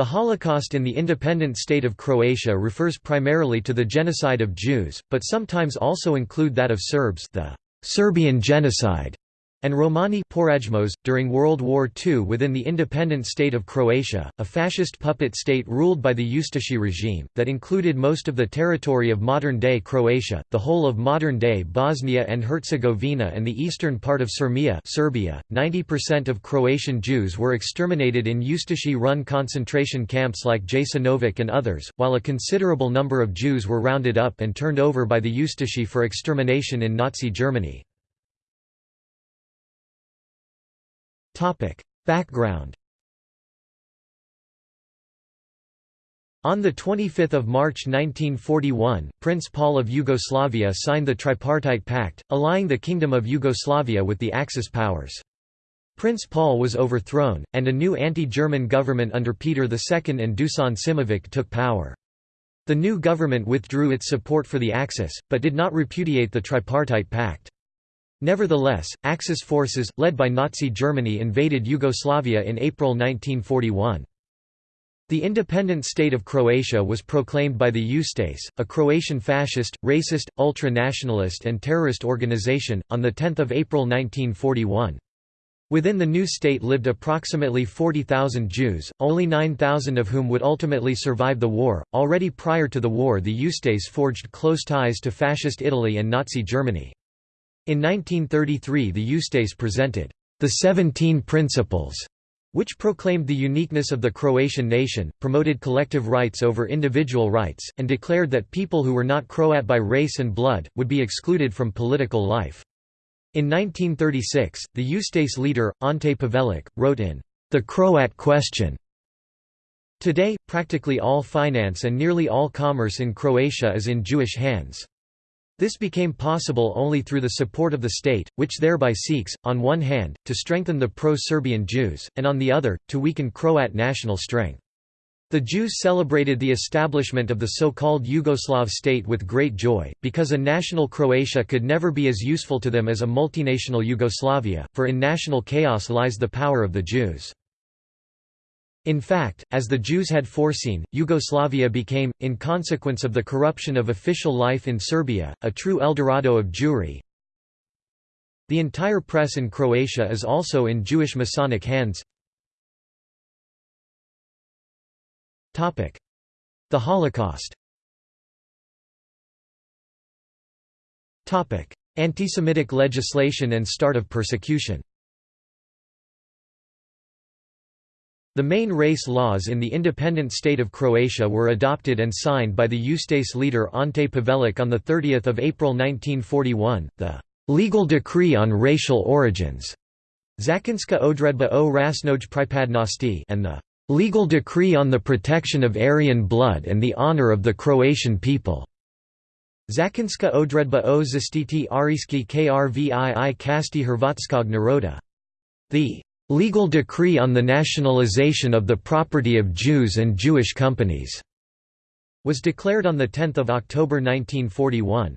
The Holocaust in the independent state of Croatia refers primarily to the genocide of Jews, but sometimes also include that of Serbs the Serbian genocide, and Romani Porajmos. .During World War II within the independent state of Croatia, a fascist puppet state ruled by the Ustashi regime, that included most of the territory of modern-day Croatia, the whole of modern-day Bosnia and Herzegovina and the eastern part of Syrmia Serbia. 90% of Croatian Jews were exterminated in Ustashi-run concentration camps like Jasenovac and others, while a considerable number of Jews were rounded up and turned over by the Ustashi for extermination in Nazi Germany. Background On 25 March 1941, Prince Paul of Yugoslavia signed the Tripartite Pact, allying the Kingdom of Yugoslavia with the Axis powers. Prince Paul was overthrown, and a new anti-German government under Peter II and Dusan Simovic took power. The new government withdrew its support for the Axis, but did not repudiate the Tripartite Pact. Nevertheless, Axis forces, led by Nazi Germany invaded Yugoslavia in April 1941. The independent state of Croatia was proclaimed by the Ustase, a Croatian fascist, racist, ultra-nationalist and terrorist organization, on 10 April 1941. Within the new state lived approximately 40,000 Jews, only 9,000 of whom would ultimately survive the war. Already prior to the war, the Ustase forged close ties to Fascist Italy and Nazi Germany. In 1933 the Ustase presented, "...the Seventeen Principles", which proclaimed the uniqueness of the Croatian nation, promoted collective rights over individual rights, and declared that people who were not Croat by race and blood, would be excluded from political life. In 1936, the Ustase leader, Ante Pavelic, wrote in The Croat Question. Today, practically all finance and nearly all commerce in Croatia is in Jewish hands. This became possible only through the support of the state, which thereby seeks, on one hand, to strengthen the pro-Serbian Jews, and on the other, to weaken Croat national strength. The Jews celebrated the establishment of the so-called Yugoslav state with great joy, because a national Croatia could never be as useful to them as a multinational Yugoslavia, for in national chaos lies the power of the Jews. In fact, as the Jews had foreseen, Yugoslavia became, in consequence of the corruption of official life in Serbia, a true Eldorado of Jewry. The entire press in Croatia is also in Jewish Masonic hands. The Holocaust Antisemitic legislation and start of persecution The main race laws in the independent state of Croatia were adopted and signed by the Ustase leader Ante Pavelic on 30 April 1941, the «legal decree on racial origins» Zakonska odredba o rasnoj pripadnosti and the «legal decree on the protection of Aryan blood and the honor of the Croatian people» Zakonska odredba o zastiti ariski krvii kasti Hrvatskog naroda. The Legal decree on the nationalization of the property of Jews and Jewish companies was declared on 10 October 1941.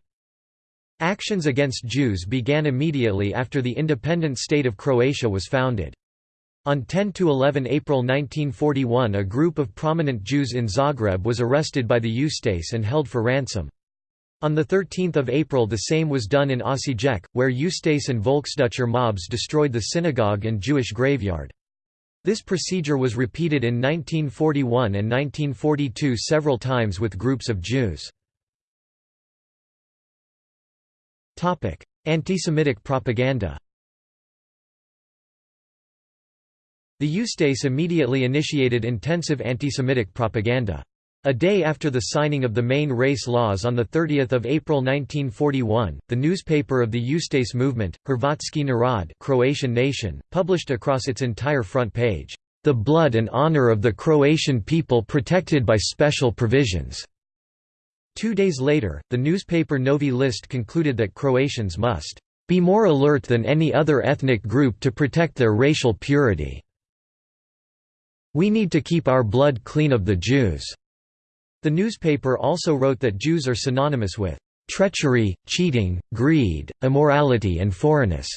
Actions against Jews began immediately after the independent state of Croatia was founded. On 10–11 April 1941 a group of prominent Jews in Zagreb was arrested by the Ustase and held for ransom. On 13 April the same was done in Osijek, where Ustase and Volksdeutscher mobs destroyed the synagogue and Jewish graveyard. This procedure was repeated in 1941 and 1942 several times with groups of Jews. Antisemitic propaganda The Ustase immediately initiated intensive antisemitic propaganda. A day after the signing of the main race laws on 30 April 1941, the newspaper of the Ustase movement, Hrvatski narod Croatian nation, published across its entire front page, "...the blood and honor of the Croatian people protected by special provisions." Two days later, the newspaper Novi List concluded that Croatians must "...be more alert than any other ethnic group to protect their racial purity. We need to keep our blood clean of the Jews." The newspaper also wrote that Jews are synonymous with treachery, cheating, greed, immorality and foreignness,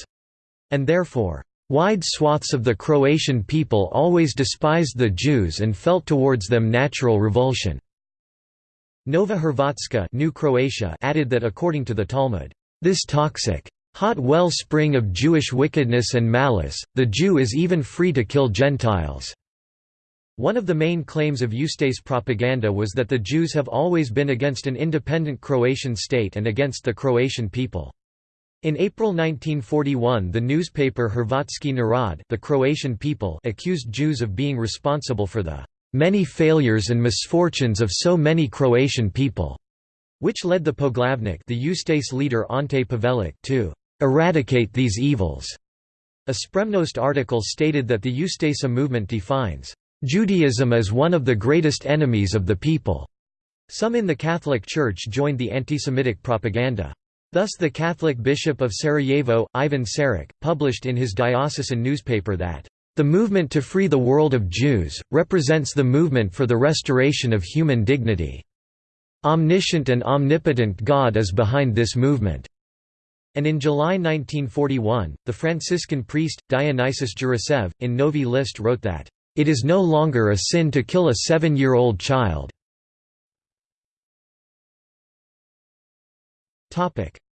and therefore Wide swaths of the Croatian people always despised the Jews and felt towards them natural revulsion. Nova Hrvatska New Croatia added that according to the Talmud, this toxic, hot well spring of Jewish wickedness and malice, the Jew is even free to kill Gentiles. One of the main claims of Ustase propaganda was that the Jews have always been against an independent Croatian state and against the Croatian people. In April 1941 the newspaper Hrvatski Narod the Croatian people accused Jews of being responsible for the "...many failures and misfortunes of so many Croatian people", which led the Poglavnik the Ustase leader Ante Pavelic to "...eradicate these evils." A Spremnost article stated that the Ustasa movement defines Judaism is one of the greatest enemies of the people. Some in the Catholic Church joined the anti-Semitic propaganda. Thus the Catholic Bishop of Sarajevo, Ivan Saric, published in his diocesan newspaper that, "...the movement to free the world of Jews, represents the movement for the restoration of human dignity. Omniscient and omnipotent God is behind this movement." And in July 1941, the Franciscan priest, Dionysius Jurasev, in Novi List wrote that, it is no longer a sin to kill a seven-year-old child.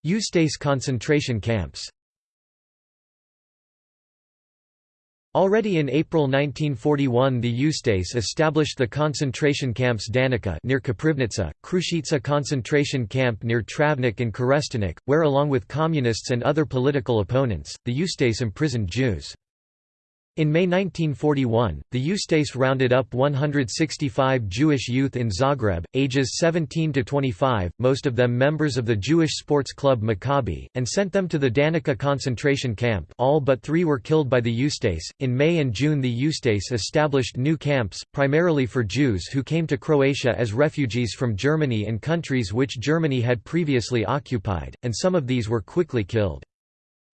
Ustase concentration camps Already in April 1941 the Ustase established the concentration camps Danica near Koprivnica, Kruščica concentration camp near Travnik and Kerestinec, where along with communists and other political opponents, the Ustase imprisoned Jews. In May 1941, the Ustase rounded up 165 Jewish youth in Zagreb, ages 17 to 25, most of them members of the Jewish sports club Maccabi, and sent them to the Danica concentration camp. All but three were killed by the Ustase. In May and June, the Ustase established new camps, primarily for Jews who came to Croatia as refugees from Germany and countries which Germany had previously occupied, and some of these were quickly killed.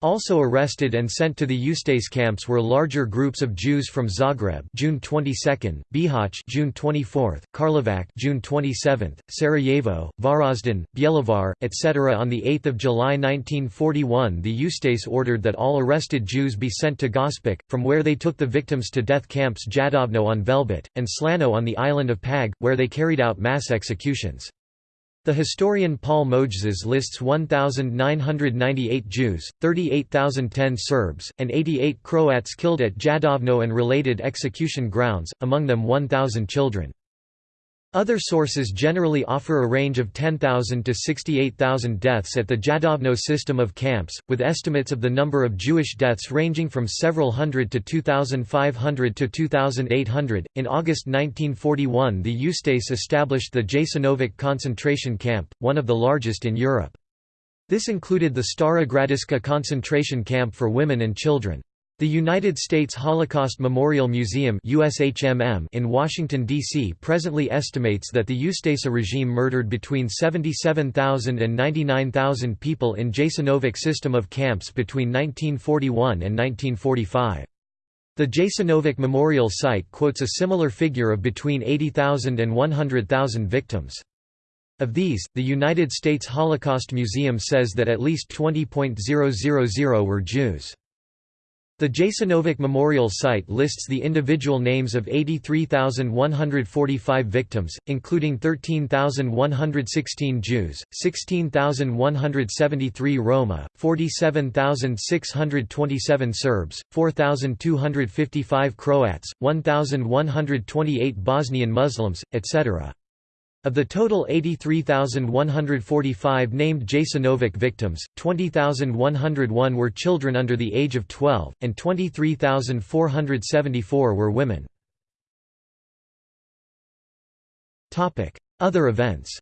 Also arrested and sent to the Ustase camps were larger groups of Jews from Zagreb June 22, Bihać June 24, Karlovac June 27, Sarajevo, Varazdin, Bjelovar, etc. On the 8th of July 1941 the Ustase ordered that all arrested Jews be sent to Gospic, from where they took the victims to death camps Jadovno on Velebit, and Slano on the island of Pag, where they carried out mass executions. The historian Paul Mojzes lists 1,998 Jews, 38,010 Serbs, and 88 Croats killed at Jadovno and related execution grounds, among them 1,000 children. Other sources generally offer a range of 10,000 to 68,000 deaths at the Jadovno system of camps, with estimates of the number of Jewish deaths ranging from several hundred to 2,500 to 2,800. In August 1941, the Ustase established the Jasenovac concentration camp, one of the largest in Europe. This included the Stara Gradiška concentration camp for women and children. The United States Holocaust Memorial Museum in Washington, D.C. presently estimates that the Ustasa regime murdered between 77,000 and 99,000 people in Jasenovac system of camps between 1941 and 1945. The Jasenovac Memorial Site quotes a similar figure of between 80,000 and 100,000 victims. Of these, the United States Holocaust Museum says that at least 20.000 were Jews. The Jasenovac Memorial Site lists the individual names of 83,145 victims, including 13,116 Jews, 16,173 Roma, 47,627 Serbs, 4,255 Croats, 1,128 Bosnian Muslims, etc. Of the total 83,145 named Jasenovac victims, 20,101 were children under the age of 12, and 23,474 were women. Other events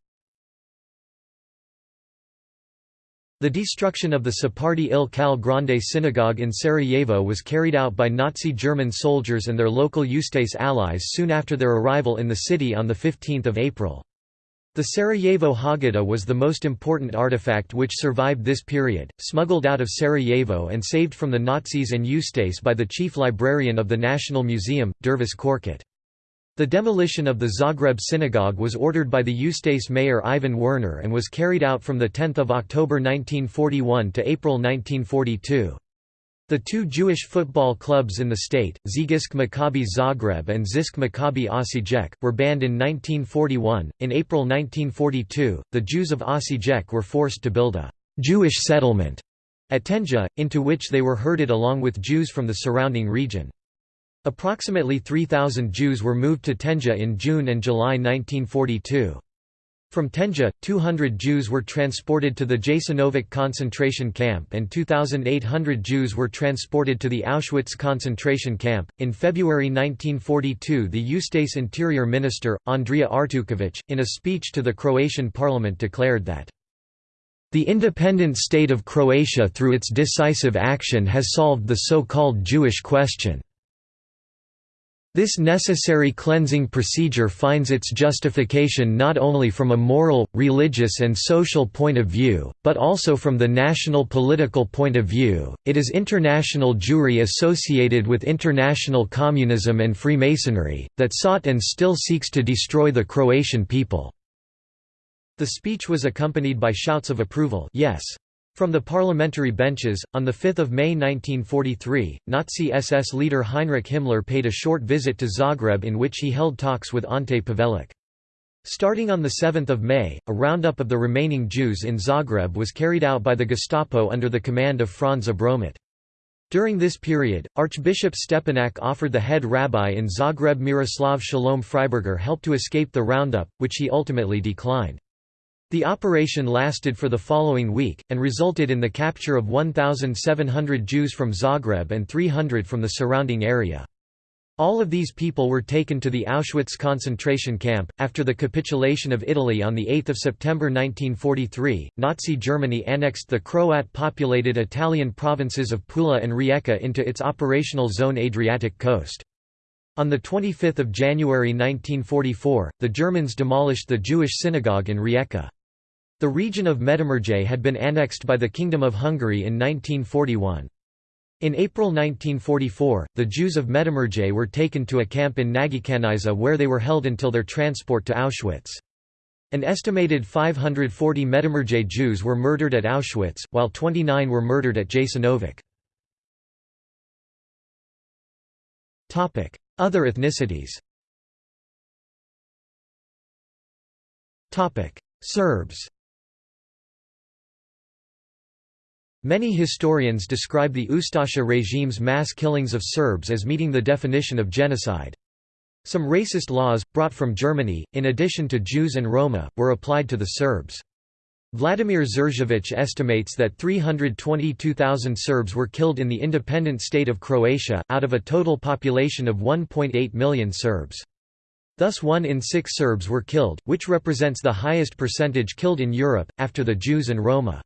The destruction of the Sephardi Il Kal Grande synagogue in Sarajevo was carried out by Nazi German soldiers and their local Ustase allies soon after their arrival in the city on 15 April. The Sarajevo Haggadah was the most important artifact which survived this period, smuggled out of Sarajevo and saved from the Nazis and Ustase by the chief librarian of the National Museum, Dervis Korkut. The demolition of the Zagreb synagogue was ordered by the Ustase mayor Ivan Werner and was carried out from 10 October 1941 to April 1942. The two Jewish football clubs in the state, Zygist Maccabi Zagreb and Zisk Maccabi Osijek, were banned in 1941. In April 1942, the Jews of Osijek were forced to build a Jewish settlement at Tenja, into which they were herded along with Jews from the surrounding region. Approximately 3,000 Jews were moved to Tenja in June and July 1942. From Tenja, 200 Jews were transported to the Jasenovac concentration camp and 2,800 Jews were transported to the Auschwitz concentration camp. In February 1942, the Ustase Interior Minister, Andrija Artuković, in a speech to the Croatian parliament declared that the independent state of Croatia through its decisive action has solved the so-called Jewish question. This necessary cleansing procedure finds its justification not only from a moral, religious and social point of view, but also from the national political point of view. It is international Jewry associated with international communism and Freemasonry, that sought and still seeks to destroy the Croatian people. The speech was accompanied by shouts of approval yes. From the parliamentary benches, on 5 May 1943, Nazi SS leader Heinrich Himmler paid a short visit to Zagreb in which he held talks with Ante Pavelic. Starting on 7 May, a roundup of the remaining Jews in Zagreb was carried out by the Gestapo under the command of Franz Abromeit. During this period, Archbishop Stepinac offered the head rabbi in Zagreb Miroslav Shalom Freiberger help to escape the roundup, which he ultimately declined. The operation lasted for the following week, and resulted in the capture of 1,700 Jews from Zagreb and 300 from the surrounding area. All of these people were taken to the Auschwitz concentration camp. After the capitulation of Italy on 8 September 1943, Nazi Germany annexed the Croat populated Italian provinces of Pula and Rijeka into its operational zone Adriatic coast. On 25 January 1944, the Germans demolished the Jewish synagogue in Rijeka. The region of Medimurje had been annexed by the Kingdom of Hungary in 1941. In April 1944, the Jews of Medimurje were taken to a camp in Nagykanizsa where they were held until their transport to Auschwitz. An estimated 540 Medimurje Jews were murdered at Auschwitz, while 29 were murdered at Jasenovac. Other ethnicities Serbs Many historians describe the Ustasha regime's mass killings of Serbs as meeting the definition of genocide. Some racist laws, brought from Germany, in addition to Jews and Roma, were applied to the Serbs. Vladimir Đurđević estimates that 322,000 Serbs were killed in the independent state of Croatia, out of a total population of 1.8 million Serbs. Thus one in six Serbs were killed, which represents the highest percentage killed in Europe, after the Jews and Roma.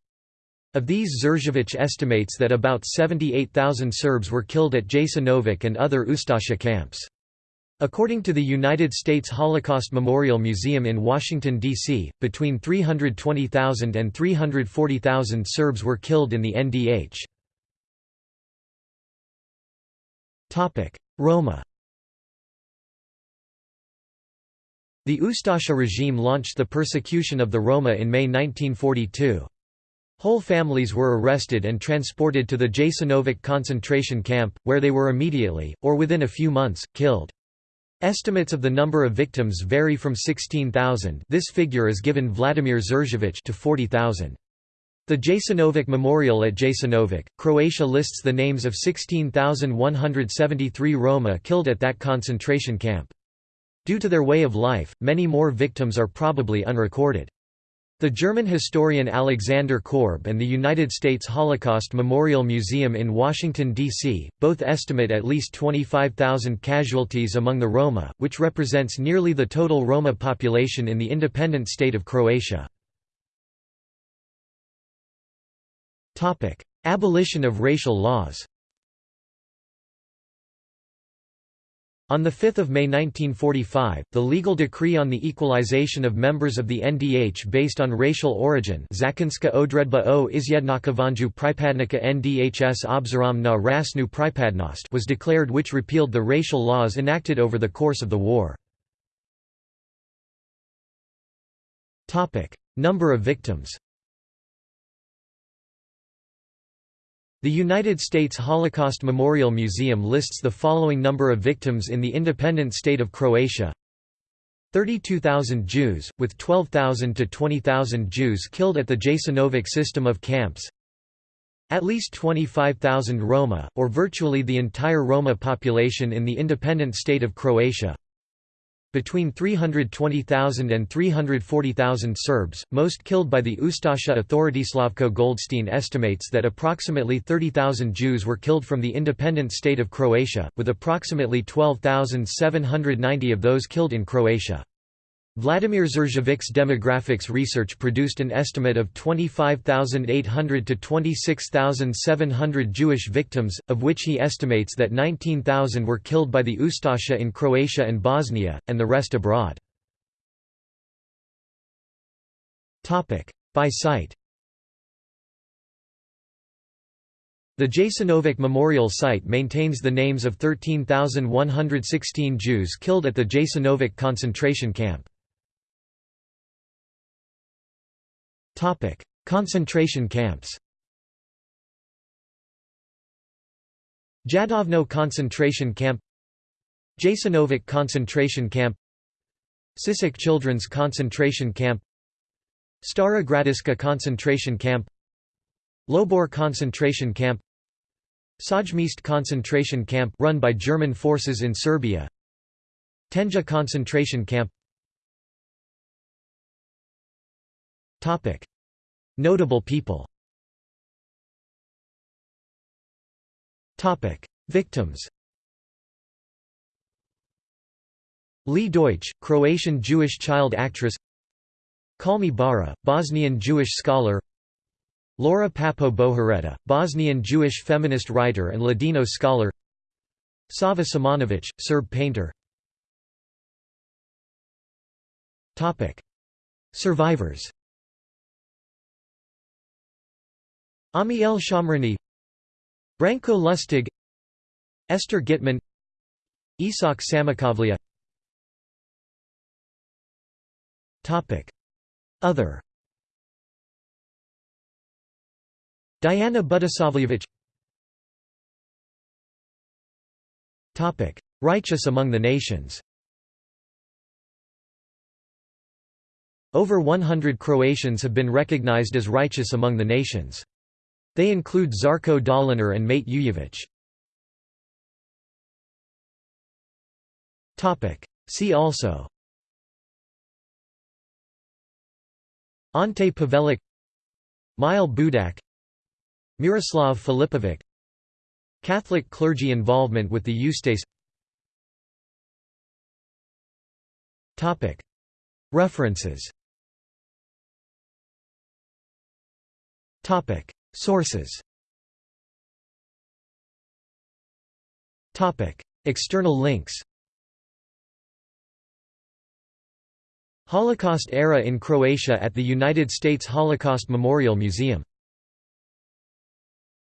Of these Đurđević estimates that about 78,000 Serbs were killed at Jasenovac and other Ustasha camps. According to the United States Holocaust Memorial Museum in Washington, D.C., between 320,000 and 340,000 Serbs were killed in the NDH. Roma The Ustasha regime launched the persecution of the Roma in May 1942. Whole families were arrested and transported to the Jasenovac concentration camp, where they were immediately, or within a few months, killed. Estimates of the number of victims vary from 16,000 this figure is given Vladimir Đurđević to 40,000. The Jasenovac Memorial at Jasenovac, Croatia lists the names of 16,173 Roma killed at that concentration camp. Due to their way of life, many more victims are probably unrecorded. The German historian Alexander Korb and the United States Holocaust Memorial Museum in Washington, D.C., both estimate at least 25,000 casualties among the Roma, which represents nearly the total Roma population in the independent state of Croatia. Abolition of racial laws On 5 May 1945, the legal decree on the equalization of members of the NDH based on racial origin Zakonska odredba o izjednakavanju pripadnika NDHS obzirom na rasnu pripadnost was declared which repealed the racial laws enacted over the course of the war. Number of victims The United States Holocaust Memorial Museum lists the following number of victims in the independent state of Croatia. 32,000 Jews, with 12,000 to 20,000 Jews killed at the Jasenovac system of camps. At least 25,000 Roma, or virtually the entire Roma population in the independent state of Croatia between 320,000 and 340,000 Serbs, most killed by the Ustasha authority. Slavko Goldstein estimates that approximately 30,000 Jews were killed from the independent state of Croatia, with approximately 12,790 of those killed in Croatia. Vladimir Žerjavić's demographics research produced an estimate of 25,800 to 26,700 Jewish victims, of which he estimates that 19,000 were killed by the Ustasha in Croatia and Bosnia, and the rest abroad. By site The Jasenovac Memorial Site maintains the names of 13,116 Jews killed at the Jasenovac concentration camp. Concentration camps Jadovno concentration camp Jasenovac concentration camp Sisak Children's concentration camp Stara Gradiska concentration camp Lobor concentration camp Sajmist concentration camp run by German forces in Serbia Tenja concentration camp Topic. Notable people. Topic. Victims. Lea Deutsch, Croatian Jewish child actress. Kalmi Bara, Bosnian Jewish scholar. Laura Papo Bohareta, Bosnian Jewish feminist writer and Ladino scholar. Sava Šumanović, Serb painter. Survivors Amiel Shomrony Branko Lustig Esther Gitman Isak Samokovlija Other. Diana Budisavljevic Righteous among the nations. Over 100 Croatians have been recognized as righteous among the nations. They include Zarko Dolinar and Mate Ujevic. See also. Ante Pavelic Mile Budak Miroslav Filipovic Catholic clergy involvement with the Ustase References Sources. External links. Holocaust era in Croatia at the United States Holocaust Memorial Museum